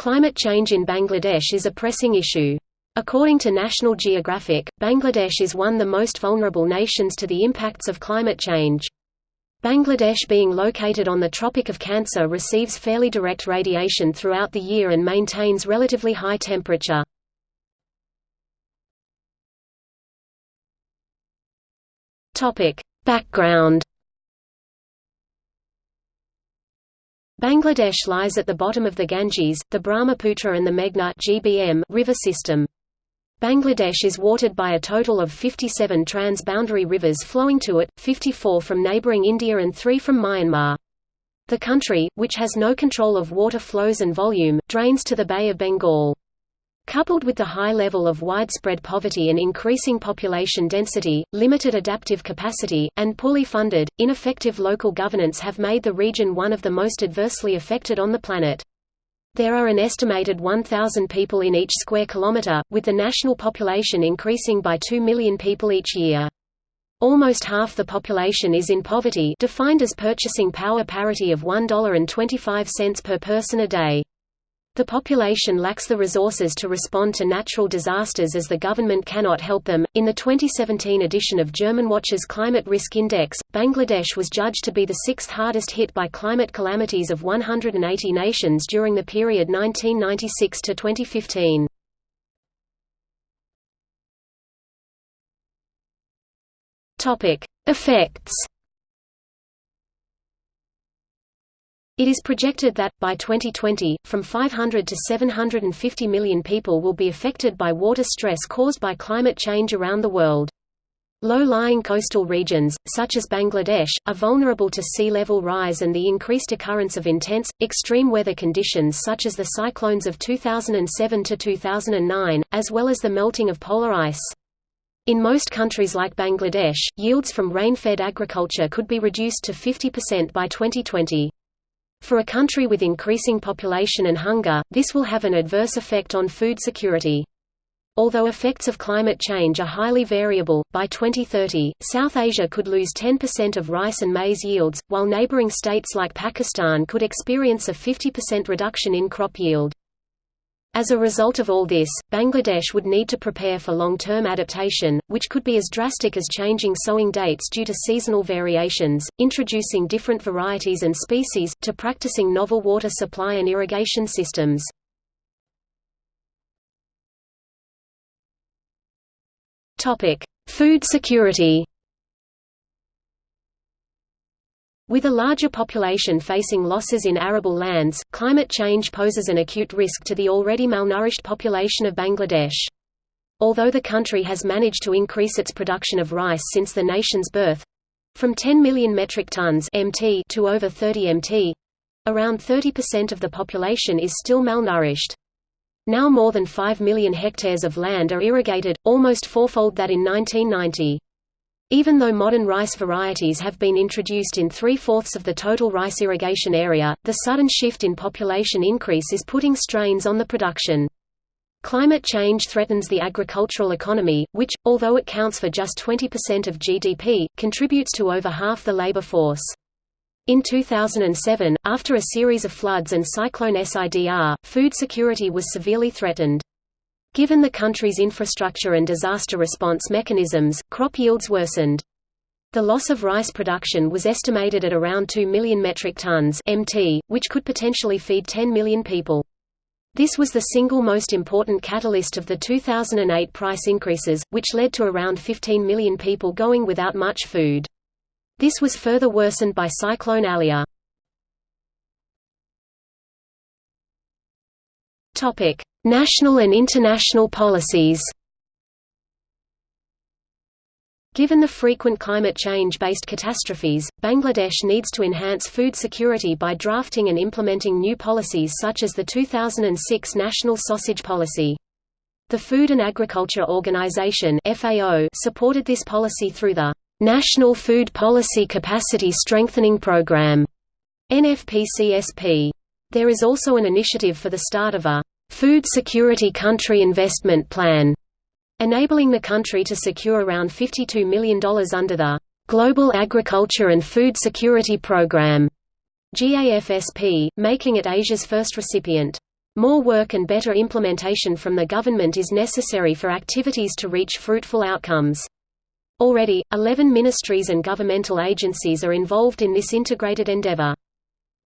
Climate change in Bangladesh is a pressing issue. According to National Geographic, Bangladesh is one of the most vulnerable nations to the impacts of climate change. Bangladesh being located on the Tropic of Cancer receives fairly direct radiation throughout the year and maintains relatively high temperature. Background Bangladesh lies at the bottom of the Ganges, the Brahmaputra and the Meghna GBM river system. Bangladesh is watered by a total of 57 trans-boundary rivers flowing to it, 54 from neighbouring India and 3 from Myanmar. The country, which has no control of water flows and volume, drains to the Bay of Bengal. Coupled with the high level of widespread poverty and increasing population density, limited adaptive capacity, and poorly funded, ineffective local governance have made the region one of the most adversely affected on the planet. There are an estimated 1,000 people in each square kilometre, with the national population increasing by 2 million people each year. Almost half the population is in poverty defined as purchasing power parity of $1.25 per person a day. The population lacks the resources to respond to natural disasters as the government cannot help them. In the 2017 edition of Germanwatch's Climate Risk Index, Bangladesh was judged to be the sixth hardest hit by climate calamities of 180 nations during the period 1996 to 2015. Topic: Effects It is projected that, by 2020, from 500 to 750 million people will be affected by water stress caused by climate change around the world. Low-lying coastal regions, such as Bangladesh, are vulnerable to sea level rise and the increased occurrence of intense, extreme weather conditions such as the cyclones of 2007 to 2009, as well as the melting of polar ice. In most countries like Bangladesh, yields from rain-fed agriculture could be reduced to 50% by 2020. For a country with increasing population and hunger, this will have an adverse effect on food security. Although effects of climate change are highly variable, by 2030, South Asia could lose 10% of rice and maize yields, while neighboring states like Pakistan could experience a 50% reduction in crop yield. As a result of all this, Bangladesh would need to prepare for long-term adaptation, which could be as drastic as changing sowing dates due to seasonal variations, introducing different varieties and species, to practicing novel water supply and irrigation systems. Food security With a larger population facing losses in arable lands, climate change poses an acute risk to the already malnourished population of Bangladesh. Although the country has managed to increase its production of rice since the nation's birth—from 10 million metric tons MT to over 30 MT, around 30% of the population is still malnourished. Now more than 5 million hectares of land are irrigated, almost fourfold that in 1990. Even though modern rice varieties have been introduced in three-fourths of the total rice irrigation area, the sudden shift in population increase is putting strains on the production. Climate change threatens the agricultural economy, which, although it counts for just 20% of GDP, contributes to over half the labor force. In 2007, after a series of floods and Cyclone Sidr, food security was severely threatened. Given the country's infrastructure and disaster response mechanisms, crop yields worsened. The loss of rice production was estimated at around 2 million metric tons MT, which could potentially feed 10 million people. This was the single most important catalyst of the 2008 price increases, which led to around 15 million people going without much food. This was further worsened by Cyclone Aila. Topic: National and international policies. Given the frequent climate change-based catastrophes, Bangladesh needs to enhance food security by drafting and implementing new policies such as the 2006 National Sausage Policy. The Food and Agriculture Organization (FAO) supported this policy through the National Food Policy Capacity Strengthening Program (NFPCSP). There is also an initiative for the start of a Food Security Country Investment Plan, enabling the country to secure around $52 million under the Global Agriculture and Food Security Program, GAFSP, making it Asia's first recipient. More work and better implementation from the government is necessary for activities to reach fruitful outcomes. Already, 11 ministries and governmental agencies are involved in this integrated endeavor.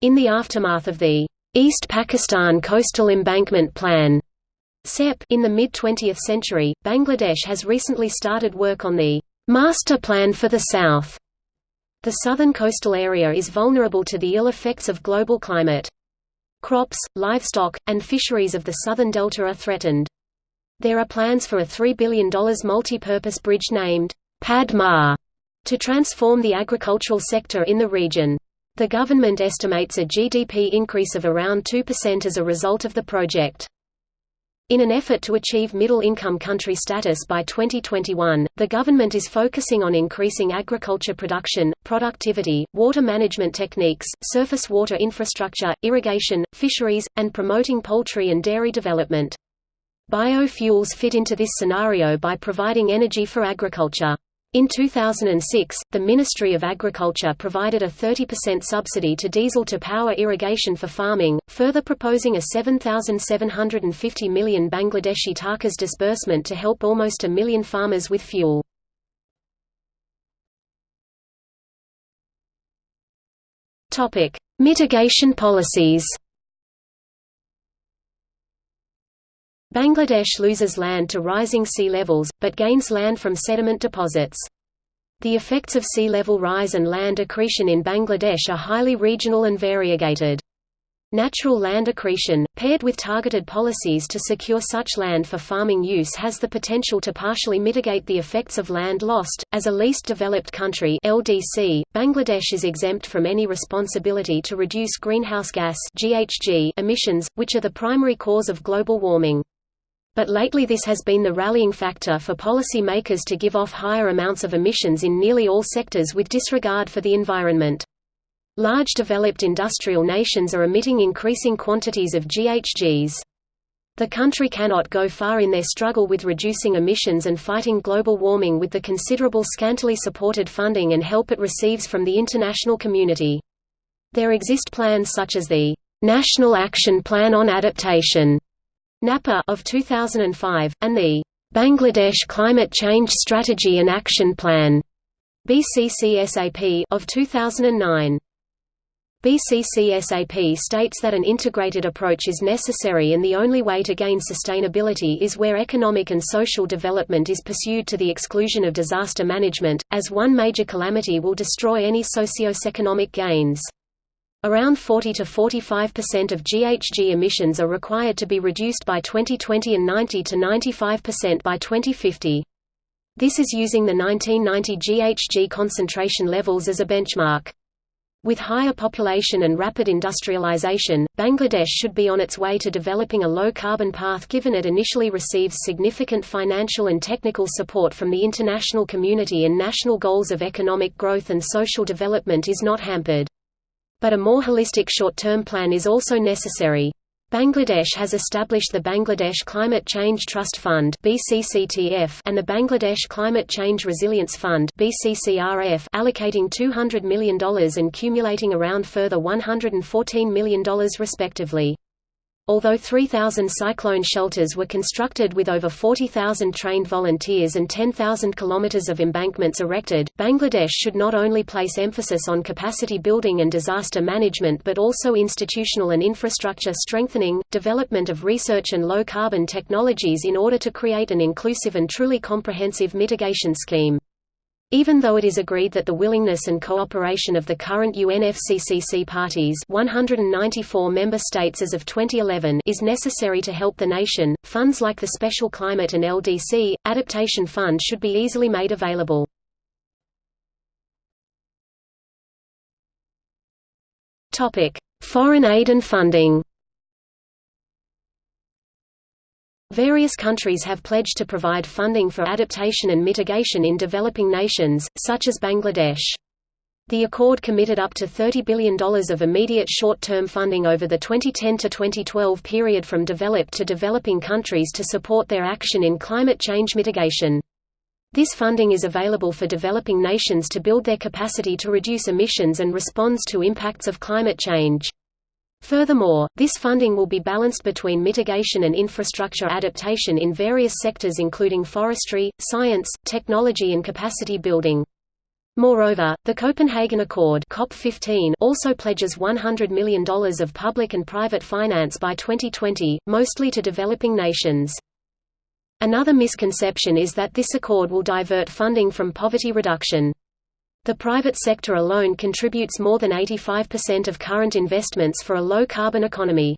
In the aftermath of the East Pakistan Coastal Embankment Plan CEP in the mid-20th century, Bangladesh has recently started work on the Master Plan for the South. The southern coastal area is vulnerable to the ill effects of global climate. Crops, livestock, and fisheries of the southern delta are threatened. There are plans for a $3 billion multi-purpose bridge named Padma to transform the agricultural sector in the region. The government estimates a GDP increase of around 2% as a result of the project. In an effort to achieve middle-income country status by 2021, the government is focusing on increasing agriculture production, productivity, water management techniques, surface water infrastructure, irrigation, fisheries, and promoting poultry and dairy development. Biofuels fit into this scenario by providing energy for agriculture. In 2006, the Ministry of Agriculture provided a 30% subsidy to diesel to power irrigation for farming, further proposing a 7,750 million Bangladeshi takas disbursement to help almost a million farmers with fuel. Mitigation policies Bangladesh loses land to rising sea levels, but gains land from sediment deposits. The effects of sea level rise and land accretion in Bangladesh are highly regional and variegated. Natural land accretion, paired with targeted policies to secure such land for farming use has the potential to partially mitigate the effects of land lost. As a least developed country (LDC), Bangladesh is exempt from any responsibility to reduce greenhouse gas (GHG) emissions, which are the primary cause of global warming. But lately this has been the rallying factor for policy makers to give off higher amounts of emissions in nearly all sectors with disregard for the environment. Large developed industrial nations are emitting increasing quantities of GHGs. The country cannot go far in their struggle with reducing emissions and fighting global warming with the considerable scantily supported funding and help it receives from the international community. There exist plans such as the National Action Plan on Adaptation NAPA of 2005, and the Bangladesh Climate Change Strategy and Action Plan BCCSAP of 2009. BCCSAP states that an integrated approach is necessary and the only way to gain sustainability is where economic and social development is pursued to the exclusion of disaster management, as one major calamity will destroy any socio-economic gains. Around 40 to 45% of GHG emissions are required to be reduced by 2020 and 90 to 95% by 2050. This is using the 1990 GHG concentration levels as a benchmark. With higher population and rapid industrialization, Bangladesh should be on its way to developing a low-carbon path given it initially receives significant financial and technical support from the international community and national goals of economic growth and social development is not hampered. But a more holistic short-term plan is also necessary. Bangladesh has established the Bangladesh Climate Change Trust Fund (BCCTF) and the Bangladesh Climate Change Resilience Fund (BCCRF), allocating $200 million and cumulating around further $114 million respectively. Although 3,000 cyclone shelters were constructed with over 40,000 trained volunteers and 10,000 kilometers of embankments erected, Bangladesh should not only place emphasis on capacity building and disaster management but also institutional and infrastructure strengthening, development of research and low-carbon technologies in order to create an inclusive and truly comprehensive mitigation scheme. Even though it is agreed that the willingness and cooperation of the current UNFCCC parties 194 member states as of 2011 is necessary to help the nation, funds like the Special Climate and LDC, Adaptation Fund should be easily made available. Foreign aid and funding Various countries have pledged to provide funding for adaptation and mitigation in developing nations, such as Bangladesh. The accord committed up to $30 billion of immediate short-term funding over the 2010–2012 period from developed to developing countries to support their action in climate change mitigation. This funding is available for developing nations to build their capacity to reduce emissions and responds to impacts of climate change. Furthermore, this funding will be balanced between mitigation and infrastructure adaptation in various sectors including forestry, science, technology and capacity building. Moreover, the Copenhagen Accord COP15 also pledges $100 million of public and private finance by 2020, mostly to developing nations. Another misconception is that this accord will divert funding from poverty reduction. The private sector alone contributes more than 85% of current investments for a low-carbon economy.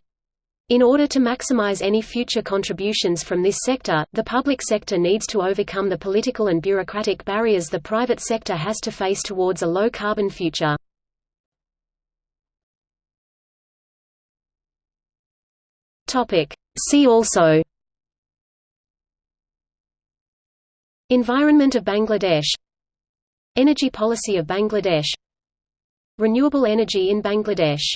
In order to maximize any future contributions from this sector, the public sector needs to overcome the political and bureaucratic barriers the private sector has to face towards a low-carbon future. See also Environment of Bangladesh Energy policy of Bangladesh. Renewable energy in Bangladesh